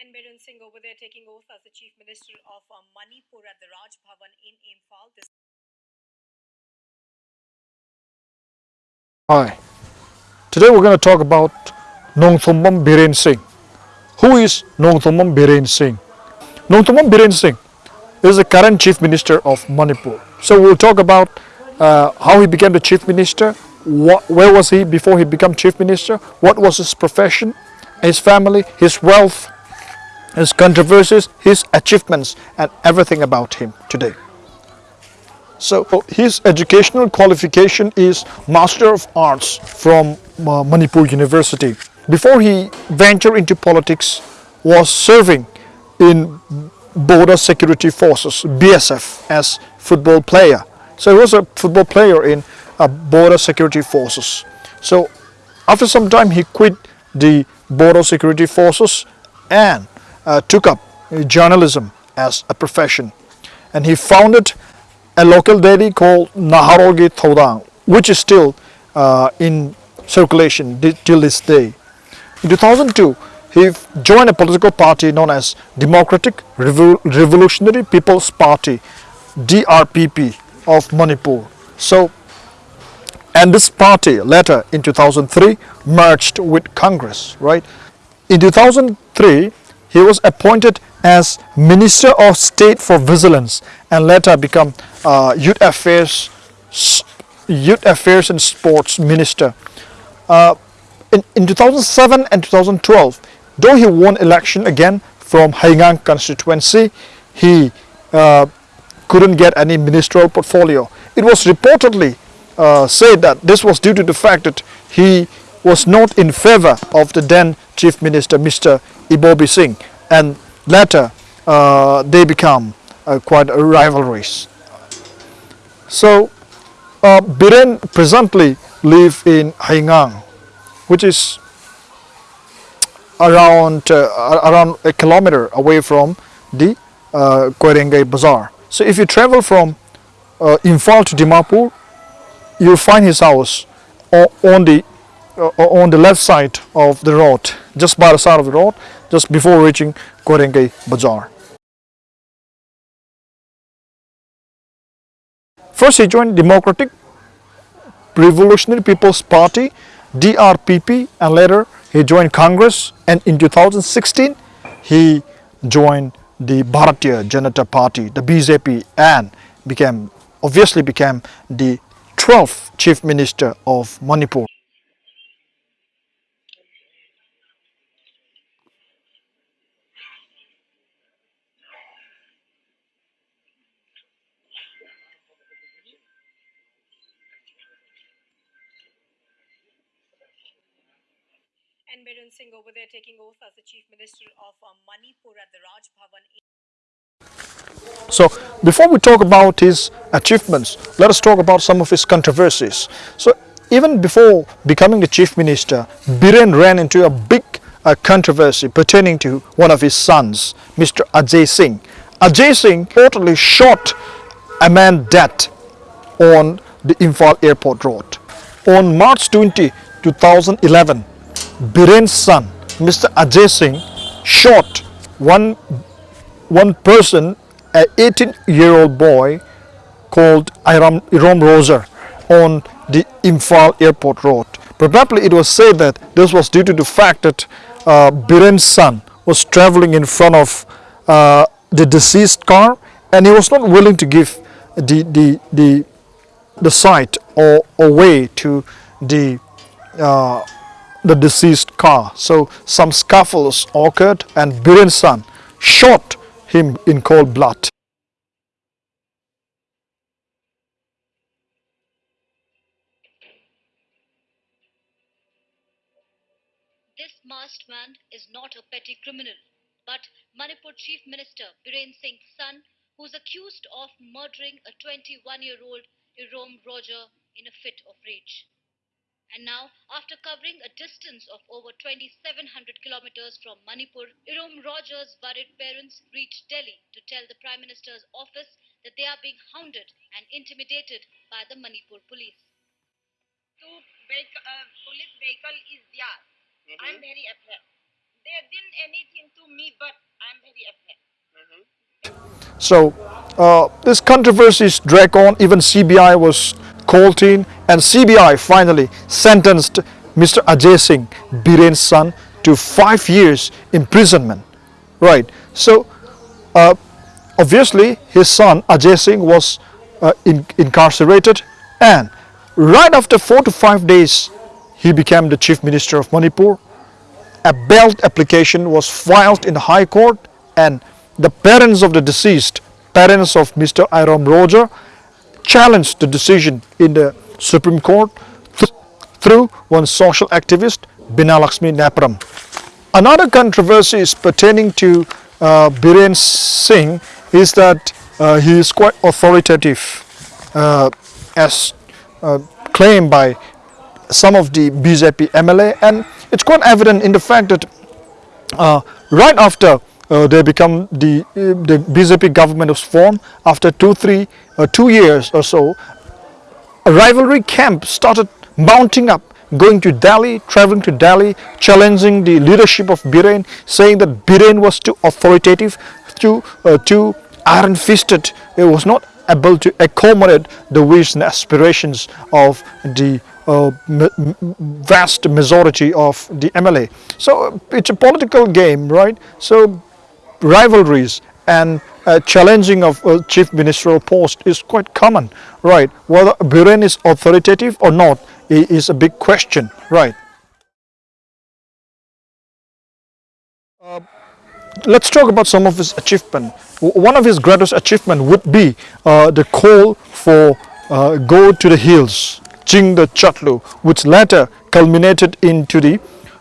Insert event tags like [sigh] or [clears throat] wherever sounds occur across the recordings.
And Biren Singh over there taking oath as the Chief Minister of uh, Manipur at the Raj Bhavan in Imphal. This Hi. Today we're going to talk about Nongthombam Biren Singh. Who is Nongthombam Biren Singh? Nongthombam Biren Singh is the current Chief Minister of Manipur. So we'll talk about uh, how he became the Chief Minister, what, where was he before he became Chief Minister, what was his profession, his family, his wealth, his controversies, his achievements and everything about him today. So his educational qualification is Master of Arts from uh, Manipur University. Before he ventured into politics, was serving in Border Security Forces (BSF) as football player. So he was a football player in uh, Border Security Forces. So after some time, he quit the Border Security Forces and uh, took up journalism as a profession. And he founded a local dairy called Naharolgi Thoudang, which is still uh, in circulation till this day. In 2002, he joined a political party known as Democratic Revol- Revolutionary People's Party, DRPP of Manipur. So, and this party later in 2003 merged with Congress, right? In 2003, he was appointed as Minister of State for Vigilance and later become uh, Youth Affairs, Youth Affairs and Sports Minister. Uh, in, in 2007 and 2012, though he won election again from Haingang constituency, he uh, couldn't get any ministerial portfolio. It was reportedly uh, said that this was due to the fact that he was not in favor of the then Chief Minister, Mr. Ibobi Singh, and later uh, they become uh, quite rivalries. So, uh, Biren presently live in Haingang, which is around uh, around a kilometer away from the uh, Koirengei Bazaar. So if you travel from uh, Imphal to Dimapur, you'll find his house on the Uh, on the left side of the road, just by the side of the road, just before reaching Koirengei Bazaar. First, he joined Democratic Revolutionary People's Party, DRPP, and later he joined Congress. And in 2016, he joined the Bharatiya Janata Party, the BJP, and became obviously became the 12th Chief Minister of Manipur. And Biren Singh over there taking oath as the Chief Minister of uh, Manipur at the Raj Bhavan So before we talk about his achievements, let us talk about some of his controversies. So even before becoming the chief minister, Biren ran into a big uh, controversy pertaining to one of his sons, Mr. Ajay Singh. Ajay Singh reportedly shot a man dead on the Imphal airport road. On March 20, 2011, Biren's son, Mr. Ajay Singh, shot one one person, an 18 year old boy called Iram, Iram Roger on the Imphal airport road. Probably it was said that this was due to the fact that uh, Biren's son was traveling in front of uh, the deceased car and he was not willing to give the, the, the, the site or, or way to the uh, the deceased car. So some scuffles occurred and Biren's son shot him in cold blood. This masked man is not a petty criminal, but Manipur Chief Minister Biren Singh's son, who's accused of murdering a 21 year old Irom Roger in a fit of rage. And now, after covering a distance of over 2,700 kilometers from Manipur, Irom Roger's worried parents reached Delhi to tell the Prime Minister's office that they are being hounded and intimidated by the Manipur police. to vehicle, uh, police vehicle is there. I'm very afraid. They didn't anything to me but I'm very upset. So uh, this controversies drag on. Even CBI was and CBI finally sentenced Mr. Ajay Singh, Biren's son, to five years imprisonment. Right. So uh, obviously his son Ajay Singh was uh, in, incarcerated, and right after four to five days, he became the chief minister of Manipur a bail application was filed in the High Court and the parents of the deceased, parents of Mr. Irom Roger, challenged the decision in the Supreme Court th- through one social activist, Binalakshmi Napram. Another controversy is pertaining to uh, Biren Singh is that uh, he is quite authoritative uh, as uh, claimed by some of the BJP MLA and it's quite evident in the fact that uh, right after uh, they become the uh, the BJP government was formed after two three uh, two years or so a rivalry camp started mounting up going to Delhi traveling to Delhi challenging the leadership of Biren saying that Biren was too authoritative too uh, too iron fisted it was not able to accommodate the wishes and aspirations of the uh, vast majority of the MLA. So it's a political game, right? So rivalries and uh, challenging of a chief ministerial post is quite common, right? Whether Biren is authoritative or not is a big question, right? Uh, let's talk about some of his achievement. One of his greatest achievement would be uh, the call for uh, go to the hills, Jing the Chatlu, which later culminated into the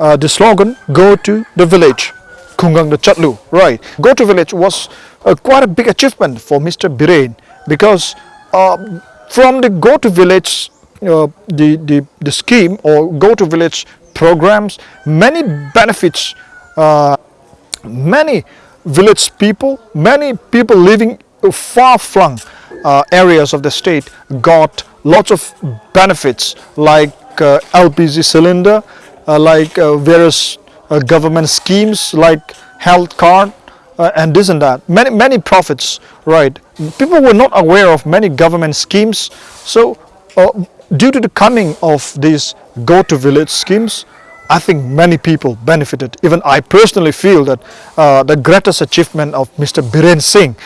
uh, the slogan "Go to the village." Kungang the Chatlu, right? Go to village was uh, quite a big achievement for Mr. Biren because uh, from the go to village, uh, the, the the scheme or go to village programs, many benefits uh, many village people, many people living far-flung uh, areas of the state got lots of benefits like uh, LPG cylinder, like various uh, government schemes like health card uh, and this and that. Many many profits, right? People were not aware of many government schemes, so uh, due to the coming of these go to village schemes, I think many people benefited. Even I personally feel that uh, the greatest achievement of Mr. Biren Singh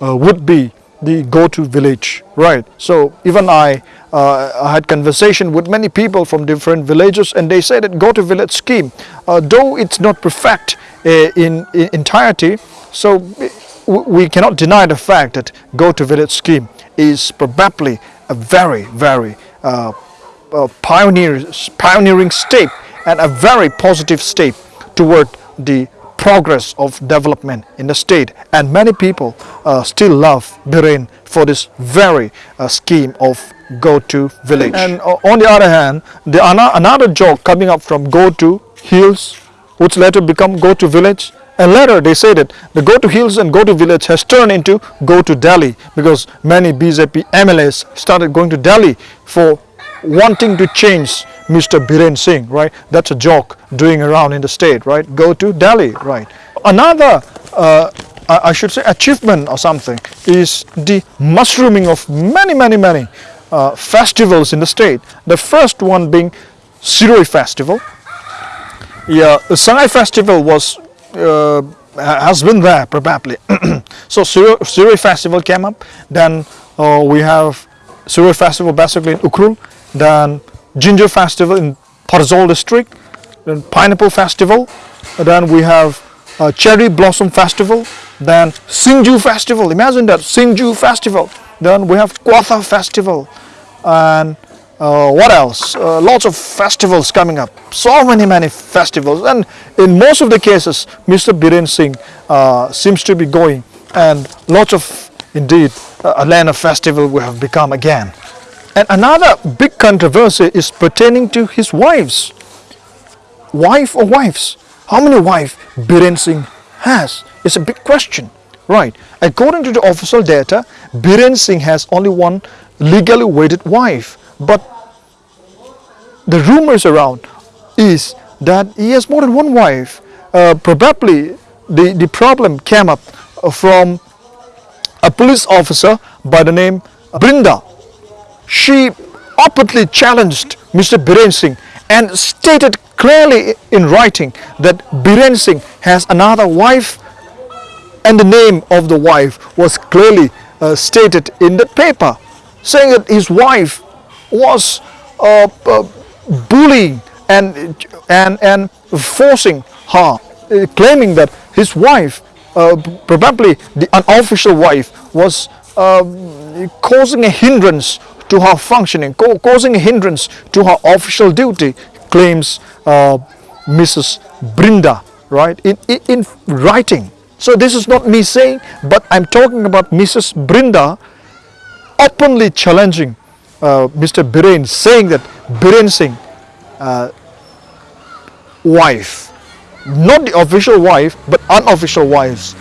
uh, would be the go to village, right? So even I, uh, I had conversation with many people from different villages, and they said that go to village scheme, uh, though it's not perfect uh, in, in entirety, so we cannot deny the fact that go to village scheme is probably a very very uh, pioneer, pioneering step and a very positive step toward the progress of development in the state. And many people uh, still love Biren for this very uh, scheme of go to village. And uh, on the other hand the ana- another joke coming up from go to hills which later become go to village. And later they say that the go to hills and go to village has turned into go to Delhi because many BJP MLAs started going to Delhi for wanting to change Mr. Biren Singh, right? That's a joke doing around in the state, right? Go to Delhi, right? Another, uh, I should say, achievement or something is the mushrooming of many, many, many uh, festivals in the state. The first one being Shirui Festival. Yeah, the Sangai Festival was uh, has been there probably. [clears throat] so Shirui Festival came up. Then uh, we have Shirui Festival basically in Ukhrul. Then Ginger Festival in Pherzawl district. Then Pineapple Festival. Then we have uh, Cherry Blossom Festival. Then Singju Festival. Imagine that Singju Festival. Then we have Kwatha Festival. And uh, what else? Uh, lots of festivals coming up. So many, many festivals. And in most of the cases, Mr. Biren Singh uh, seems to be going. And lots of, indeed, uh, a land of festival we have become again. And another big controversy is pertaining to his wives. Wife or wives? How many wives Biren Singh has? It's a big question. Right. According to the official data, Biren Singh has only one legally wedded wife. But the rumors around is that he has more than one wife. Uh, probably the, the problem came up from a police officer by the name Brinda. She openly challenged Mr. Biren Singh and stated clearly in writing that Biren Singh has another wife and the name of the wife was clearly uh, stated in the paper saying that his wife was uh, uh, bullying and, and, and forcing her, uh, claiming that his wife, uh, probably the unofficial wife, was um, causing a hindrance to her functioning, co- causing a hindrance to her official duty, claims uh, Mrs. Brinda, right, in, in, in writing. So this is not me saying, but I'm talking about Mrs. Brinda openly challenging uh, Mr. Biren, saying that Biren Singh, uh, wife, not the official wife, but unofficial wives,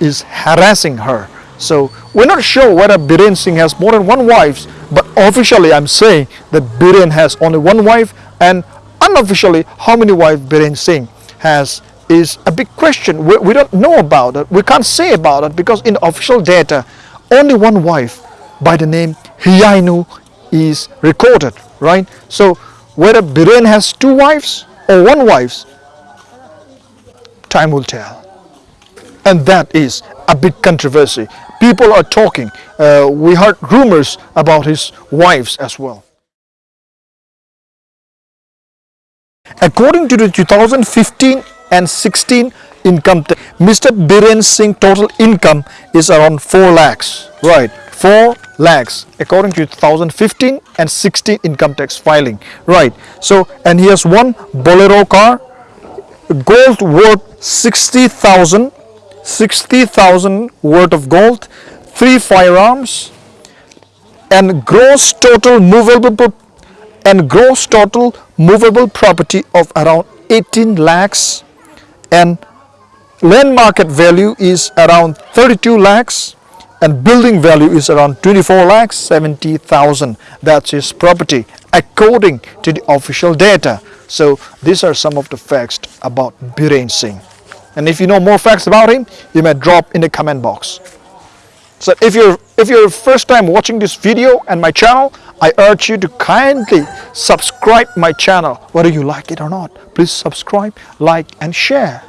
is harassing her. So we're not sure whether Biren Singh has more than one wife, but officially I'm saying that Biren has only one wife, and unofficially how many wives Biren Singh has is a big question. We, we don't know about it. We can't say about it because in official data, only one wife by the name Hiyainu is recorded, right? So whether Biren has two wives or one wife, time will tell. And that is a big controversy. People are talking. Uh, we heard rumors about his wives as well. According to the 2015 and 16 income Mr. Biren Singh total income is around 4 lakhs. Right, 4 lakhs according to 2015 and 16 income tax filing. Right, so and he has one Bolero car, gold worth 60,000, 60,000 worth of gold, three firearms, and gross total movable and gross total movable property of around 18 lakhs and land market value is around 32 lakhs and building value is around 24 lakhs 70,000 that's his property according to the official data. So these are some of the facts about Biren Singh and if you know more facts about him you may drop in the comment box so if you're if you're first time watching this video and my channel, I urge you to kindly subscribe my channel whether you like it or not. Please subscribe, like and share.